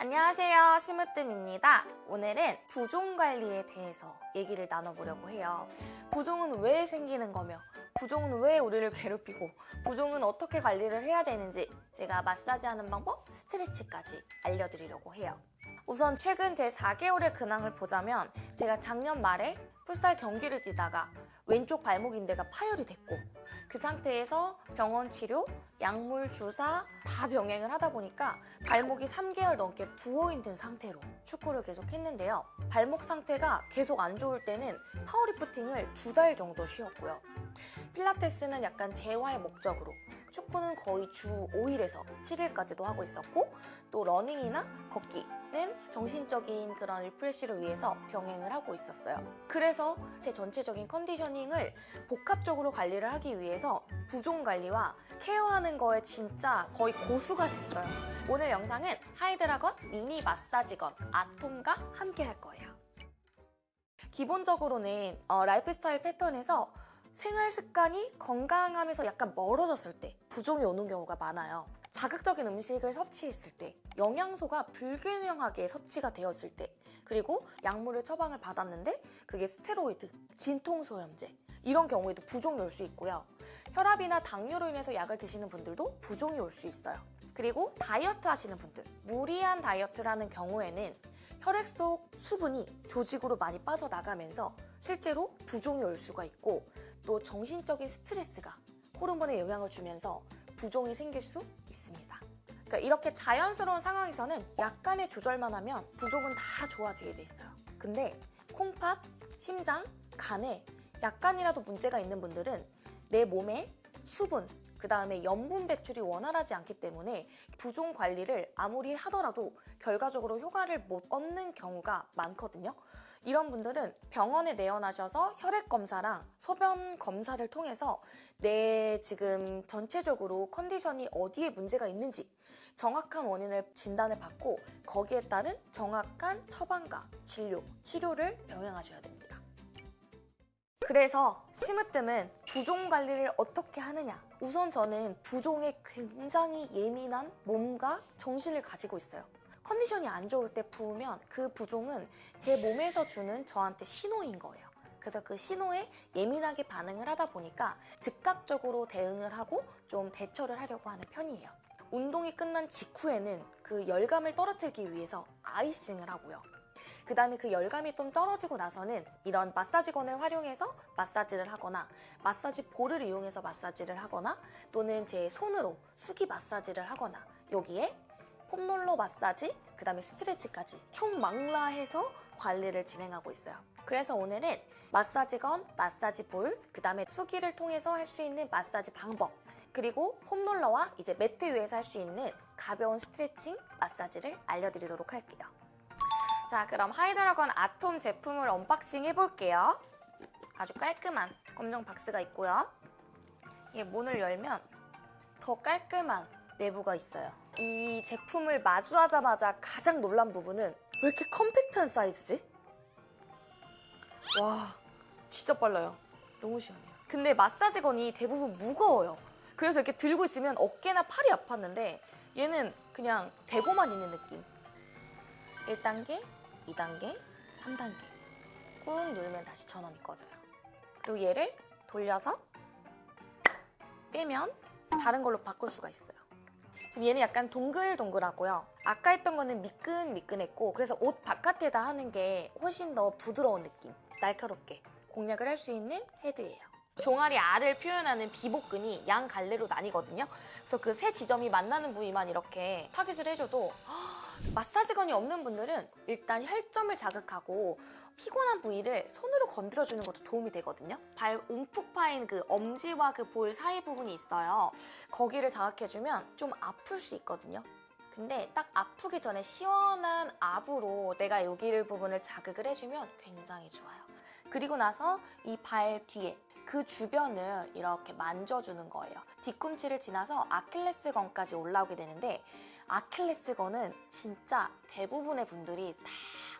안녕하세요. 심으뜸입니다. 오늘은 부종 관리에 대해서 얘기를 나눠보려고 해요. 부종은 왜 생기는 거며 부종은 왜 우리를 괴롭히고 부종은 어떻게 관리를 해야 되는지 제가 마사지하는 방법, 스트레치까지 알려드리려고 해요 우선 최근 제 4개월의 근황을 보자면 제가 작년 말에 풋살 경기를 뛰다가 왼쪽 발목 인대가 파열이 됐고 그 상태에서 병원 치료, 약물 주사 다 병행을 하다 보니까 발목이 3개월 넘게 부어있는 상태로 축구를 계속 했는데요. 발목 상태가 계속 안 좋을 때는 powerlifting을 두 달 정도 쉬었고요. 필라테스는 약간 재활 목적으로 축구는 거의 주 5일에서 7일까지도 하고 있었고 또 러닝이나 걷기 는 정신적인 그런 refresh를 위해서 병행을 하고 있었어요. 그래서 제 전체적인 conditioning을 복합적으로 관리를 하기 위해서 부종 관리와 care하는 거에 진짜 거의 고수가 됐어요. 오늘 영상은 하이드라건 미니 마사지건 아톰과 함께 할 거예요. 기본적으로는 어, 라이프 스타일 패턴에서 생활 습관이 건강하면서 약간 멀어졌을 때 부종이 오는 경우가 많아요. 자극적인 음식을 섭취했을 때, 영양소가 불균형하게 섭취가 되었을 때, 그리고 약물을 처방을 받았는데 그게 스테로이드, 진통소염제 이런 경우에도 부종이 올 수 있고요. 혈압이나 당뇨로 인해서 약을 드시는 분들도 부종이 올 수 있어요. 그리고 다이어트 하시는 분들, 무리한 다이어트라는 경우에는 혈액 속 수분이 조직으로 많이 빠져나가면서 실제로 부종이 올 수가 있고 또 정신적인 스트레스가 호르몬에 영향을 주면서 부종이 생길 수 있습니다. 그러니까 이렇게 자연스러운 상황에서는 약간의 조절만 하면 부종은 다 좋아지게 돼 있어요. 근데 콩팥, 심장, 간에 약간이라도 문제가 있는 분들은 내 몸에 수분, 그 다음에 염분 배출이 원활하지 않기 때문에 부종 관리를 아무리 하더라도 결과적으로 효과를 못 얻는 경우가 많거든요. 이런 분들은 병원에 내원하셔서 혈액 검사랑 소변 검사를 통해서 내 지금 전체적으로 컨디션이 어디에 문제가 있는지 정확한 원인을 진단을 받고 거기에 따른 정확한 처방과 진료, 치료를 병행하셔야 됩니다. 그래서 심으뜸은 부종 관리를 어떻게 하느냐 우선 저는 부종에 굉장히 예민한 몸과 정신을 가지고 있어요. 컨디션이 안 좋을 때 부으면 그 부종은 제 몸에서 주는 저한테 신호인 거예요. 그래서 그 신호에 예민하게 반응을 하다 보니까 즉각적으로 대응을 하고 좀 대처를 하려고 하는 편이에요. 운동이 끝난 직후에는 그 열감을 떨어뜨리기 위해서 아이싱을 하고요. 그 다음에 그 열감이 좀 떨어지고 나서는 이런 마사지건을 활용해서 마사지를 하거나 마사지 볼을 이용해서 마사지를 하거나 또는 제 손으로 수기 마사지를 하거나 여기에 폼롤러 마사지, 그 다음에 스트레치까지 총망라 해서 관리를 진행하고 있어요. 그래서 오늘은 마사지건, 마사지 볼, 그 다음에 수기를 통해서 할 수 있는 마사지 방법 그리고 foam roller와 이제 매트 위에서 할 수 있는 가벼운 스트레칭 마사지를 알려드리도록 할게요. 자 그럼 하이드라건 아톰 제품을 unboxing 해볼게요. 아주 깔끔한 검정 박스가 있고요. 이게 문을 열면 더 깔끔한 내부가 있어요. 이 제품을 마주하자마자 가장 놀란 부분은 왜 이렇게 컴팩트한 사이즈지? 와 진짜 빨라요. 너무 시원해요. 근데 마사지건이 대부분 무거워요. 그래서 이렇게 들고 있으면 어깨나 팔이 아팠는데 얘는 그냥 대고만 있는 느낌. 1단계, 2단계, 3단계 꾹 누르면 다시 전원이 꺼져요. 그리고 얘를 돌려서 빼면 다른 걸로 바꿀 수가 있어요. 지금 얘는 약간 동글동글하고요. 아까 했던 거는 미끈미끈했고 그래서 옷 바깥에다 하는 게 훨씬 더 부드러운 느낌, 날카롭게 공략을 할 수 있는 헤드예요. 종아리 알을 표현하는 비복근이 양 갈래로 나뉘거든요. 그래서 그 세 지점이 만나는 부위만 이렇게 타깃을 해줘도 massage gun이 없는 분들은 일단 혈점을 자극하고 피곤한 부위를 손으로 건드려주는 것도 도움이 되거든요. 발 움푹 파인 그 엄지와 그 볼 사이 부분이 있어요. 거기를 자극해주면 좀 아플 수 있거든요. 근데 딱 아프기 전에 시원한 압으로 내가 여기를 부분을 자극을 해주면 굉장히 좋아요. 그리고 나서 이 발 뒤에 그 주변을 이렇게 만져주는 거예요. 뒤꿈치를 지나서 아킬레스건까지 올라오게 되는데 아킬레스건은 진짜 대부분의 분들이 다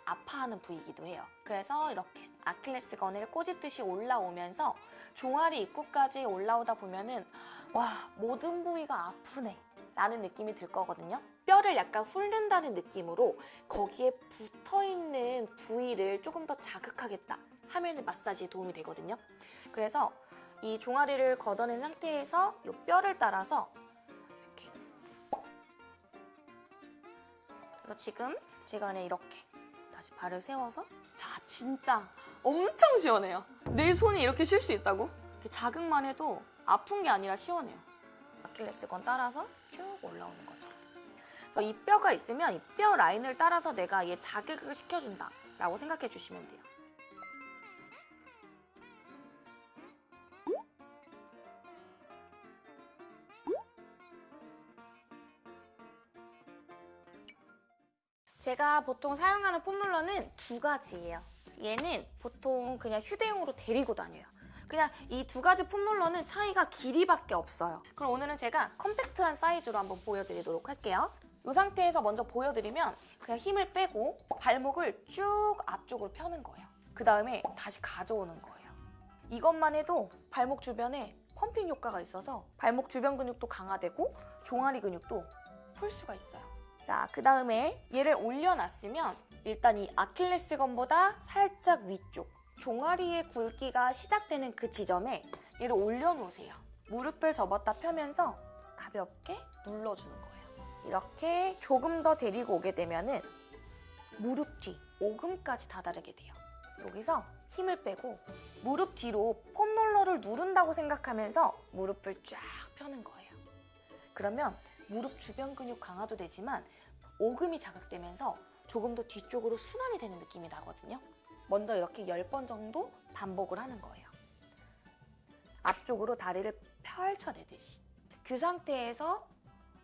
아파하는 부위이기도 해요. 그래서 이렇게 아킬레스건을 꼬집듯이 올라오면서 종아리 입구까지 올라오다 보면은 와 모든 부위가 아프네 라는 느낌이 들 거거든요. 뼈를 약간 훑는다는 느낌으로 거기에 붙어있는 부위를 조금 더 자극하겠다 하면 마사지에 도움이 되거든요. 그래서 이 종아리를 걷어낸 상태에서 이 뼈를 따라서 그래서 지금 제가 그냥 이렇게 다시 발을 세워서 자 진짜 엄청 시원해요. 내 손이 이렇게 쉴 수 있다고? 자극만 해도 아픈 게 아니라 시원해요. 아킬레스건 따라서 쭉 올라오는 거죠. 이 뼈가 있으면 이 뼈 라인을 따라서 내가 얘 자극을 시켜준다 라고 생각해 주시면 돼요. 제가 보통 사용하는 폼롤러는 두 가지예요. 얘는 보통 그냥 휴대용으로 데리고 다녀요. 그냥 이 두 가지 폼롤러는 차이가 길이밖에 없어요. 그럼 오늘은 제가 컴팩트한 사이즈로 한번 보여드리도록 할게요. 이 상태에서 먼저 보여드리면 그냥 힘을 빼고 발목을 쭉 앞쪽으로 펴는 거예요. 그 다음에 다시 가져오는 거예요. 이것만 해도 발목 주변에 펌핑 효과가 있어서 발목 주변 근육도 강화되고 종아리 근육도 풀 수가 있어요. 자, 그 다음에 얘를 올려놨으면 일단 이 아킬레스건보다 살짝 위쪽 종아리의 굵기가 시작되는 그 지점에 얘를 올려놓으세요. 무릎을 접었다 펴면서 가볍게 눌러주는 거예요. 이렇게 조금 더 데리고 오게 되면 은 무릎 뒤 오금까지 다다르게 돼요. 여기서 힘을 빼고 무릎 뒤로 폼롤러를 누른다고 생각하면서 무릎을 쫙 펴는 거예요. 그러면 무릎 주변 근육 강화도 되지만 오금이 자극되면서 조금 더 뒤쪽으로 순환이 되는 느낌이 나거든요. 먼저 이렇게 10번 정도 반복을 하는 거예요. 앞쪽으로 다리를 펼쳐내듯이. 그 상태에서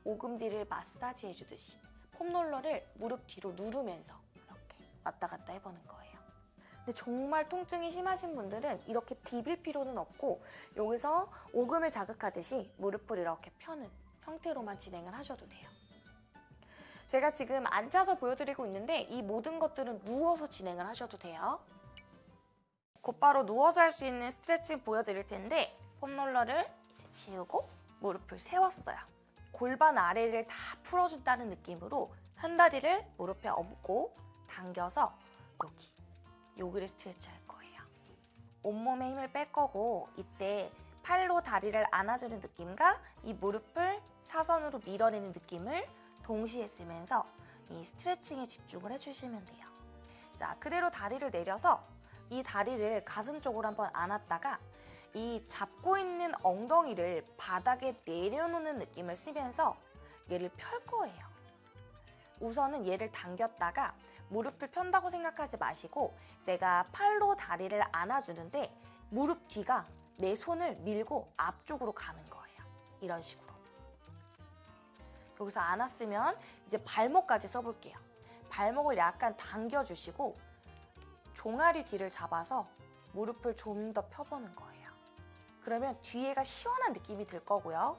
오금 뒤를 마사지 해주듯이 폼롤러를 무릎 뒤로 누르면서 이렇게 왔다 갔다 해보는 거예요. 근데 정말 통증이 심하신 분들은 이렇게 비빌 필요는 없고 여기서 오금을 자극하듯이 무릎을 이렇게 펴는 형태로만 진행을 하셔도 돼요. 제가 지금 앉아서 보여드리고 있는데 이 모든 것들은 누워서 진행을 하셔도 돼요. 곧바로 누워서 할 수 있는 스트레칭 보여드릴 텐데 폼롤러를 이제 지우고 무릎을 세웠어요. 골반 아래를 다 풀어준다는 느낌으로 한 다리를 무릎에 얹고 당겨서 여기, 여기를 스트레치 할 거예요. 온몸에 힘을 뺄 거고 이때 팔로 다리를 안아주는 느낌과 이 무릎을 사선으로 밀어내는 느낌을 동시에 쓰면서 이 스트레칭에 집중을 해주시면 돼요. 자, 그대로 다리를 내려서 이 다리를 가슴 쪽으로 한번 안았다가 이 잡고 있는 엉덩이를 바닥에 내려놓는 느낌을 쓰면서 얘를 펼 거예요. 우선은 얘를 당겼다가 무릎을 편다고 생각하지 마시고 내가 팔로 다리를 안아주는데 무릎 뒤가 내 손을 밀고 앞쪽으로 가는 거예요. 이런 식으로. 여기서 안았으면 이제 발목까지 써볼게요. 발목을 약간 당겨주시고 종아리 뒤를 잡아서 무릎을 좀 더 펴보는 거예요. 그러면 뒤에가 시원한 느낌이 들 거고요.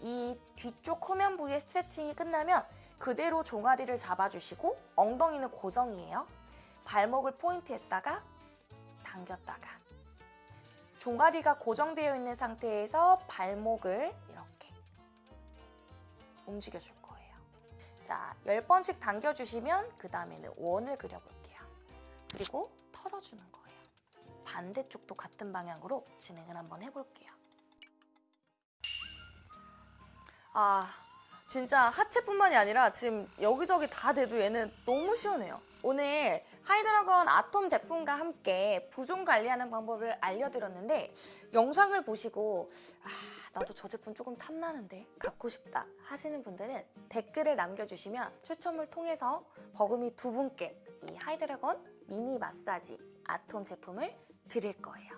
이 뒤쪽 후면 부위의 스트레칭이 끝나면 그대로 종아리를 잡아주시고 엉덩이는 고정이에요. 발목을 포인트했다가 당겼다가 종아리가 고정되어 있는 상태에서 발목을 이렇게 움직여줄 거예요. 자, 10번씩 당겨주시면 그 다음에는 원을 그려볼게요. 그리고 털어주는 거예요. 반대쪽도 같은 방향으로 진행을 한번 해볼게요. 아, 진짜 하체뿐만이 아니라 지금 여기저기 다 돼도 얘는 너무 시원해요. 오늘 하이드라건 아톰 제품과 함께 부종 관리하는 방법을 알려드렸는데 영상을 보시고 아, 나도 저 제품 조금 탐나는데 갖고 싶다 하시는 분들은 댓글을 남겨주시면 추첨을 통해서 버금이 두 분께 이 하이드라건 미니 마사지 아톰 제품을 드릴 거예요.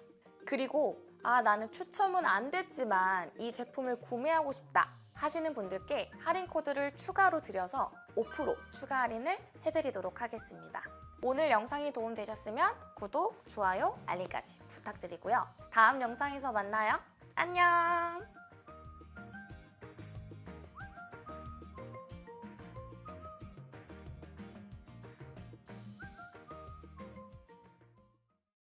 그리고 아 나는 추첨은 안 됐지만 이 제품을 구매하고 싶다 하시는 분들께 할인 코드를 추가로 드려서 5% 추가 할인을 해드리도록 하겠습니다. 오늘 영상이 도움되셨으면 구독, 좋아요, 알림까지 부탁드리고요. 다음 영상에서 만나요. 안녕!